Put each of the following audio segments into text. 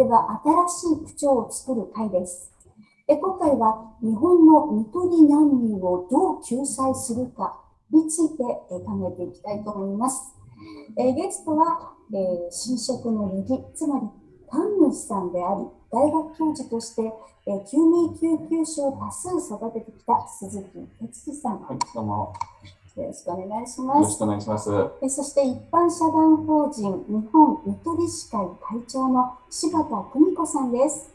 は新しい区長を作る会です。え今回は日本の看取り難民をどう救済するかについて考えていきたいと思います。えゲストは、え新職の右、つまり神主さんであり、大学教授として、え救命救急車を多数育ててきた鈴木哲司さん。はい、どうも。よろしくお願いします。よろしくお願いします。えそして一般社団法人日本看取り士会会長の柴田久美子さんです。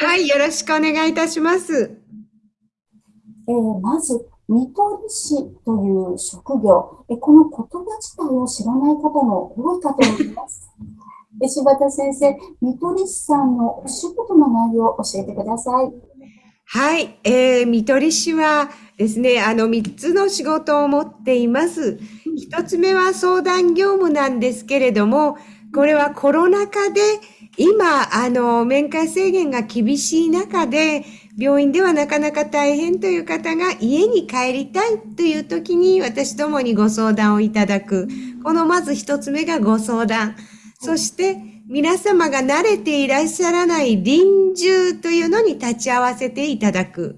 はい、よろしくお願いいたします。えー、まず、看取り士という職業、えこの言葉自体を知らない方も多いかと思います。え柴田先生、看取り士さんのお仕事の内容を教えてください。はい、えー、看取り士はですね、あの3つの仕事を持っています。1つ目は相談業務なんですけれども、これはコロナ禍で今、あの、面会制限が厳しい中で、病院ではなかなか大変という方が家に帰りたいという時に私どもにご相談をいただく。このまず一つ目がご相談。そして皆様が慣れていらっしゃらない臨終というのに立ち会わせていただく。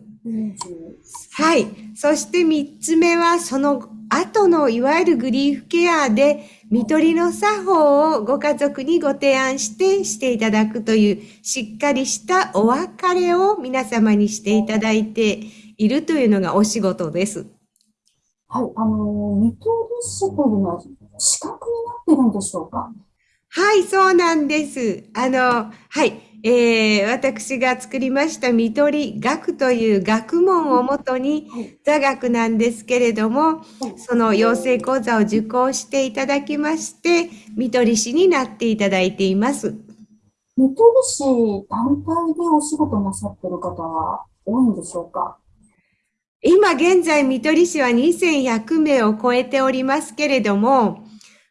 はい。そして三つ目は、その後のいわゆるグリーフケアで、看取りの作法をご家族にご提案してしていただくという、しっかりしたお別れを皆様にしていただいているというのがお仕事です。はい。あの、看取り師というのは資格になってるんでしょうか？はい、そうなんです。あの、はい。えー、私が作りました見取り学という学問をもとに座学なんですけれども、その養成講座を受講していただきまして、見取り師になっていただいています。見取り師単体でお仕事なさってる方は多いんでしょうか？今現在、見取り師は2100名を超えておりますけれども、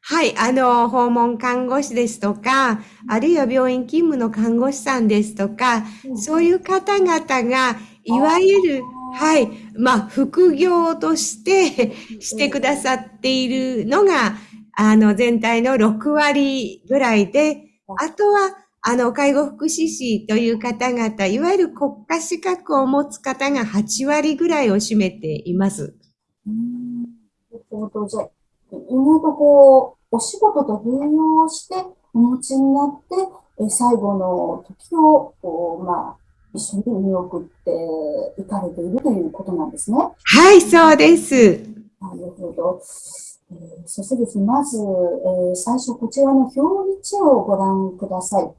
はい、あの、訪問看護師ですとか、あるいは病院勤務の看護師さんですとか、そういう方々が、いわゆる、はい、まあ、副業としてしてくださっているのが、あの、全体の6割ぐらいで、あとは、あの、介護福祉士という方々、いわゆる国家資格を持つ方が8割ぐらいを占めています。うん、なるほど。意外とこう、お仕事と併用してお持ちになって、え最後の時を、こう、まあ、一緒に見送っていかれているということなんですね。はい、そうです。なるほど。えー、そしてですね、まず、えー、最初こちらの表1をご覧ください。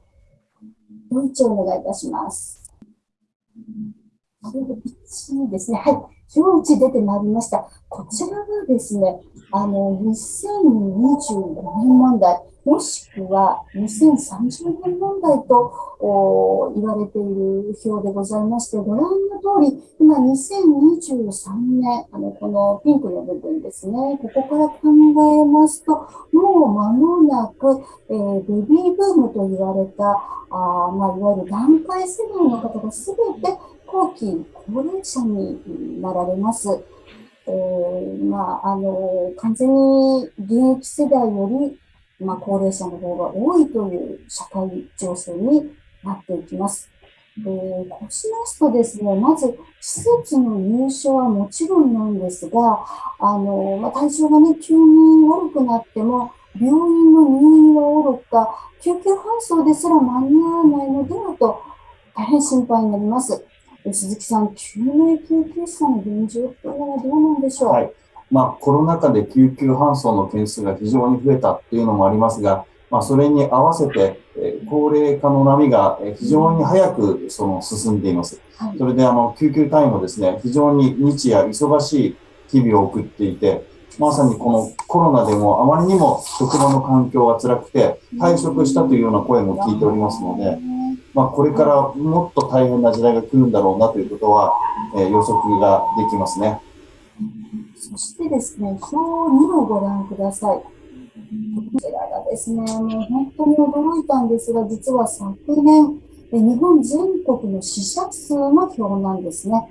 表1をお願いいたします。表1ですね。はい。表1出てまいりました。こちらがですね、あの、2025年問題、もしくは2030年問題と言われている表でございまして、ご覧の通り、今2023年、あの、このピンクの部分ですね、ここから考えますと、もう間もなく、えー、ベビーブームと言われた、あまあ、いわゆる団塊世代の方がすべて後期高齢者になられます。えー、まあ、あの、完全に現役世代より、まあ、高齢者の方が多いという社会情勢になっていきます。えー、こうしますとですね、まず、施設の入所はもちろんなんですが、あの、まあ、体調がね、急に悪くなっても、病院の入院はおろか、救急搬送ですら間に合わないのではと、大変心配になります。鈴木さん、救命救急車の現状というのはどうなんでしょう、はい。まあ、コロナ禍で救急搬送の件数が非常に増えたというのもありますが、まあ、それに合わせて、え高齢化の波が非常に早くその進んでいます。それであの救急隊員もですね、非常に日夜忙しい日々を送っていて、まさにこのコロナでもあまりにも職場の環境が辛くて退職したというような声も聞いておりますので、まあ、これからもっと大変な時代が来るんだろうなということは、えー、予測ができますね。そしてですね、表2をご覧ください。こちらがですね、もう本当に驚いたんですが、実は昨年、日本全国の死者数の表なんですね。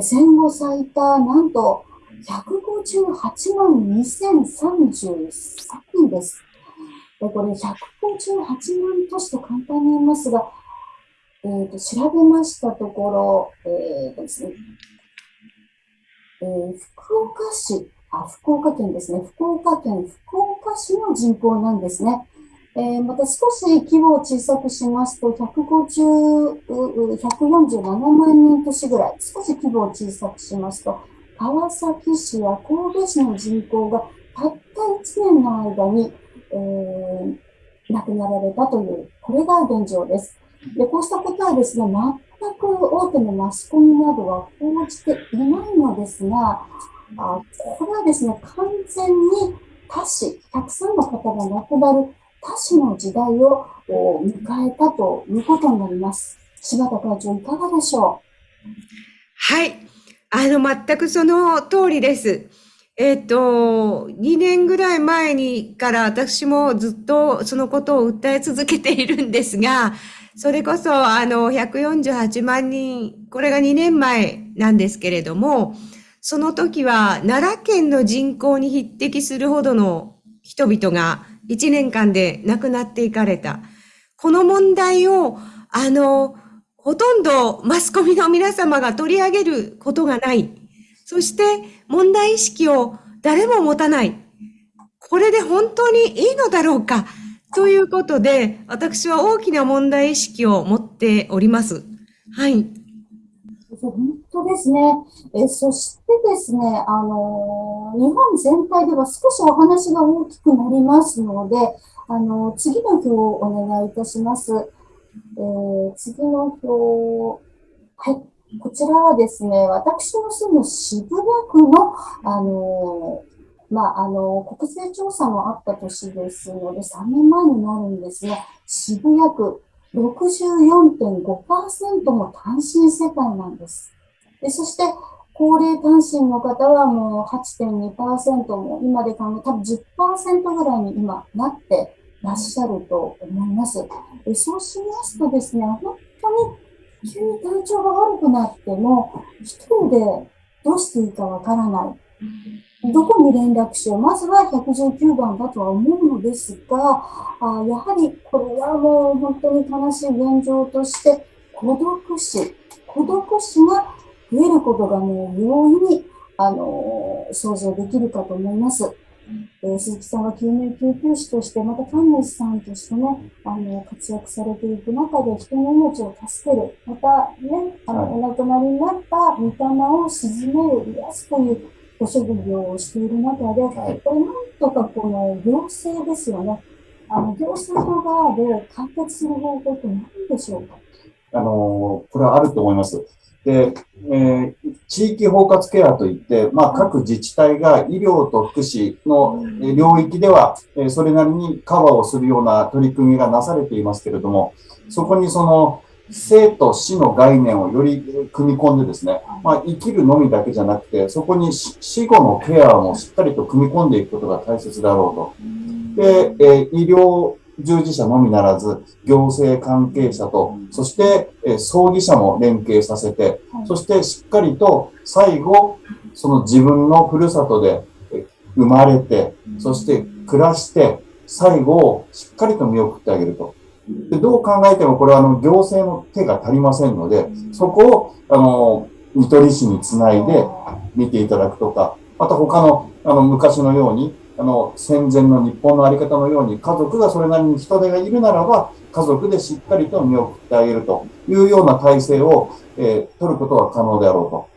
戦後最多、なんと158万2033人です。これ158万都市と簡単に言いますが、えーと、調べましたところ、えーですねえー、福岡市あ、福岡県ですね。福岡県福岡市の人口なんですね。えー、また少し規模を小さくしますと、150、147万人都市ぐらい、少し規模を小さくしますと、川崎市や神戸市の人口がたった1年の間に、えー、亡くなられたという、これが現状です。で、こうしたことはですね、全く大手のマスコミなどは報じていないのですが、あこれはですね、完全に他市、たくさんの方が亡くなる他市の時代を迎えたということになります。柴田会長、いかがでしょう？はい。あの、全くその通りです。えっ、と、2年ぐらい前にから私もずっとそのことを訴え続けているんですが、それこそあの148万人、これが2年前なんですけれども、その時は奈良県の人口に匹敵するほどの人々が1年間で亡くなっていかれた。この問題を、あの、ほとんどマスコミの皆様が取り上げることがない。そして問題意識を誰も持たない。これで本当にいいのだろうかということで、私は大きな問題意識を持っております。はい。本当ですね。えそしてですね、あの、日本全体では少しお話が大きくなりますので、あの、次の表をお願いいたします。えー、次の表、はい。こちらはですね、私の住む渋谷区の、あの、まあ、あの、国勢調査もあった年ですので、3年前になるんですが、渋谷区、64.5%も単身世帯なんです。でそして、高齢単身の方はもう8.2%も今で考え、多分10%ぐらいに今なってらっしゃると思います。でそうしますとですね、本当に急に体調が悪くなっても、一人でどうしていいかわからない。どこに連絡しよう。まずは119番だとは思うのですが、あやはりこれはもう本当に悲しい現状として、孤独死、孤独死が増えることがもう容易に、あのー、想像できるかと思います。えー、鈴木さんは救命救急士として、また神主さんとしてね、あの、活躍されていく中で人の命を助ける、またね、あの、お亡くなりになった御霊を鎮める、癒すというご職業をしている中で、はい、これなんとかこの行政ですよね。あの、行政の側で解決する方法って何でしょうか？あの、これはあると思います。で、えー、地域包括ケアといって、まあ、各自治体が医療と福祉の領域では、えー、それなりにカバーをするような取り組みがなされていますけれども、そこにその、生と死の概念をより組み込んでですね、まあ、生きるのみだけじゃなくて、そこに死後のケアもしっかりと組み込んでいくことが大切だろうと。で、え医療従事者のみならず、行政関係者と、そして、え葬儀者も連携させて、そしてしっかりと最後、その自分のふるさとで生まれて、そして暮らして、最後をしっかりと見送ってあげると。でどう考えてもこれはあの行政の手が足りませんので、そこをあの見取り市につないで見ていただくとか、また他のあの昔のように、あの戦前の日本のあり方のように、家族がそれなりに人手がいるならば、家族でしっかりと見送ってあげるというような体制を、えー、取ることは可能であろうと。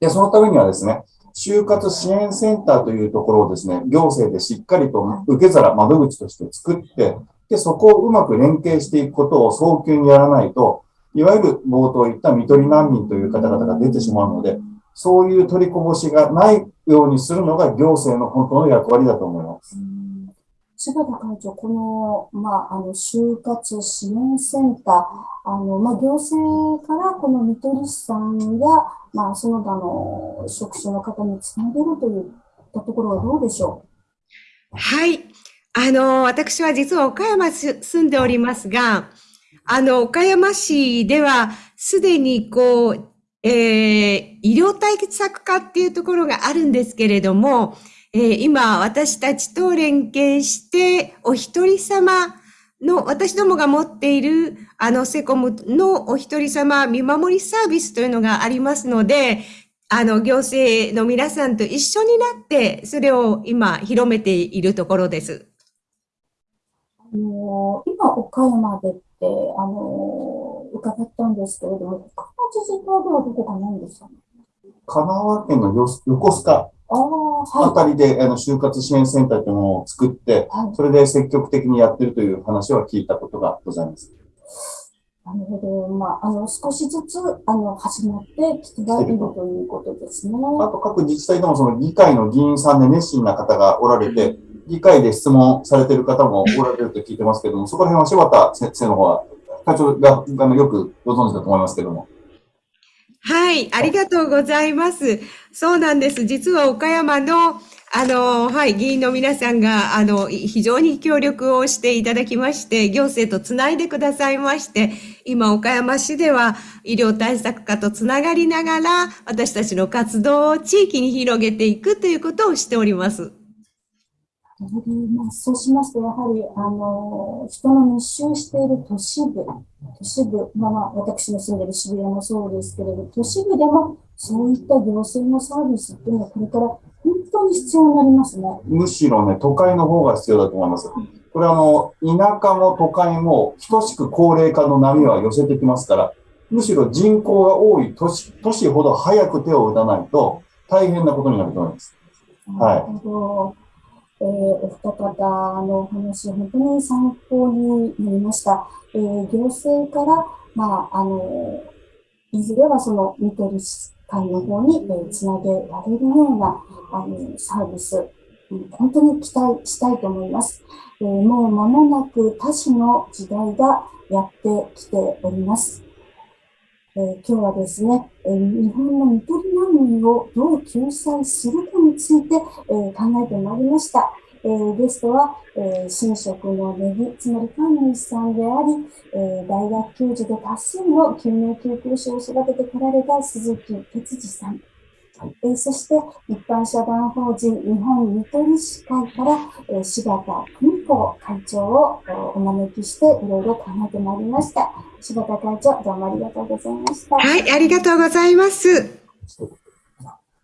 で、そのためにはですね、就活支援センターというところをですね、行政でしっかりと受け皿、窓口として作って、で、そこをうまく連携していくことを早急にやらないと、いわゆる冒頭言った見取り難民という方々が出てしまうので、そういう取りこぼしがないようにするのが行政の本当の役割だと思います。柴田会長、この、まあ、あの、就活支援センター、あの、まあ、行政からこの見取り師さんや、まあ、その他の職種の方につなげるといったところはどうでしょう？はい。あの、私は実は岡山住んでおりますが、あの、岡山市ではすでにこう、えー、医療対策課っていうところがあるんですけれども、えー、今私たちと連携してお一人様の私どもが持っているあのセコムのお一人様見守りサービスというのがありますので、あの行政の皆さんと一緒になってそれを今広めているところです。あの今岡山でってあの伺ったんですけれども、他の自治体ではどこかないんですかね？神奈川県の横須賀あたりで、あの就活支援センターというものを作って、それで積極的にやってるという話は聞いたことがございます。なるほど。まあ、あの、少しずつ、あの、始まってきているということですね。あと、各自治体でも、その議会の議員さんで熱心な方がおられて、議会で質問されている方もおられると聞いてますけども、そこら辺は柴田先生の方は、会長があのよくご存知だと思いますけども。はい、ありがとうございます。そうなんです。実は岡山の、あの、はい、議員の皆さんが、あの、非常に協力をしていただきまして、行政とつないでくださいまして、今、岡山市では医療対策課とつながりながら、私たちの活動を地域に広げていくということをしております。まあ、そうしますと、やはり、あの、人の密集している都市部、都市部、まあ、まあ、私の住んでいる渋谷もそうですけれど、都市部でもそういった行政のサービスっていうのは、これから本当に必要になりますね。むしろね、都会の方が必要だと思います。これあの、田舎も都会も等しく高齢化の波は寄せてきますから、むしろ人口が多い都市都市ほど早く手を打たないと大変なことになると思います。はい。えー、お二方のお話、本当に参考になりました。えー、行政から、まあ、あの、いずれはその見取り会の方に、えー、つなげられるようなあのサービス、本当に期待したいと思います。えー、もう間もなく多種の時代がやってきております。えー、今日はですね、えー、日本の見取り難民をどう救済するかについて、えー、考えてまいりました。えー、ゲストは、えー、新職のネギ、つまり神主さんであり、えー、大学教授で多数の救命救急士を育ててこられた鈴木哲司さん。えー、そして、一般社団法人日本見取り士会から、えー、柴田久美子会長をお招きして、いろいろ考えてまいりました。柴田会長、どうもありがとうございました。はい、ありがとうございます。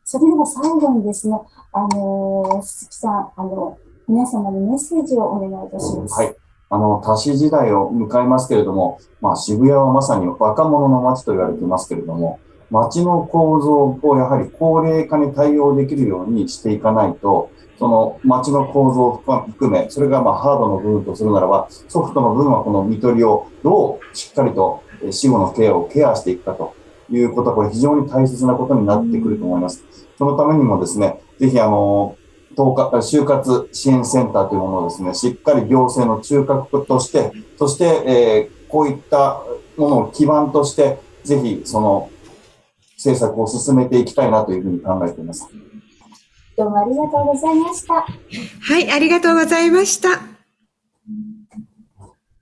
それでは最後にですね、あのー、鈴木さん、あの、皆様にメッセージをお願いいたします。はい。あの、多子時代を迎えますけれども、まあ、渋谷はまさに若者の街と言われていますけれども、街の構造をやはり高齢化に対応できるようにしていかないと、その街の構造を含め、それがまハードの部分とするならば、ソフトの部分はこの見取りをどうしっかりと死後のケアをケアしていくかということは、これ非常に大切なことになってくると思います。そのためにもですね、ぜひあの、就活支援センターというものをですね、しっかり行政の中核として、そして、えー、こういったものを基盤として、ぜひその政策を進めていきたいなというふうに考えています。どうもありがとうございました。はい、ありがとうございました。